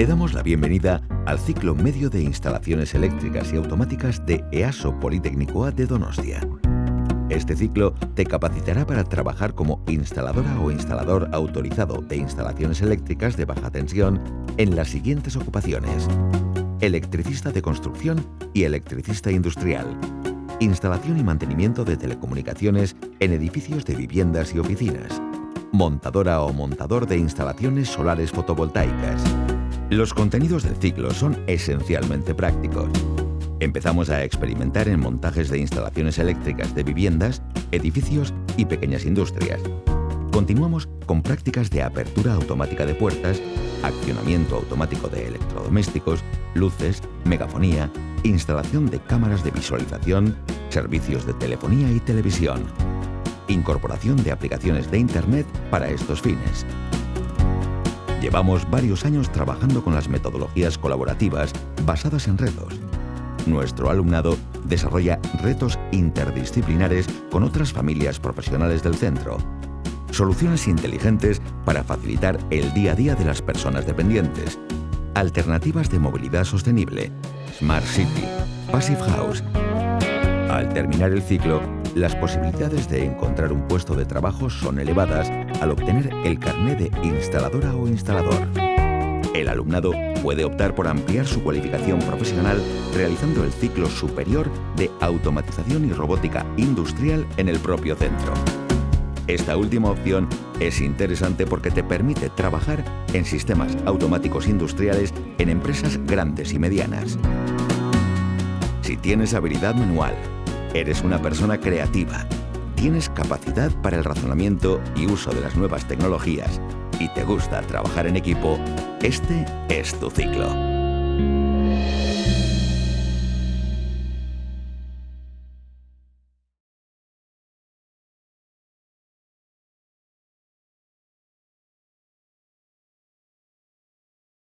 Te damos la bienvenida al ciclo medio de instalaciones eléctricas y automáticas de EASO Politécnico A de Donostia. Este ciclo te capacitará para trabajar como instaladora o instalador autorizado de instalaciones eléctricas de baja tensión en las siguientes ocupaciones. Electricista de construcción y electricista industrial. Instalación y mantenimiento de telecomunicaciones en edificios de viviendas y oficinas. Montadora o montador de instalaciones solares fotovoltaicas. Los contenidos del ciclo son esencialmente prácticos. Empezamos a experimentar en montajes de instalaciones eléctricas de viviendas, edificios y pequeñas industrias. Continuamos con prácticas de apertura automática de puertas, accionamiento automático de electrodomésticos, luces, megafonía, instalación de cámaras de visualización, servicios de telefonía y televisión, incorporación de aplicaciones de Internet para estos fines. Llevamos varios años trabajando con las metodologías colaborativas basadas en retos nuestro alumnado desarrolla retos interdisciplinares con otras familias profesionales del centro. Soluciones inteligentes para facilitar el día a día de las personas dependientes. Alternativas de movilidad sostenible. Smart City. Passive House. Al terminar el ciclo, las posibilidades de encontrar un puesto de trabajo son elevadas al obtener el carné de instaladora o instalador. El alumnado puede optar por ampliar su cualificación profesional realizando el ciclo superior de automatización y robótica industrial en el propio centro. Esta última opción es interesante porque te permite trabajar en sistemas automáticos industriales en empresas grandes y medianas. Si tienes habilidad manual, eres una persona creativa, tienes capacidad para el razonamiento y uso de las nuevas tecnologías y te gusta trabajar en equipo, este es tu ciclo.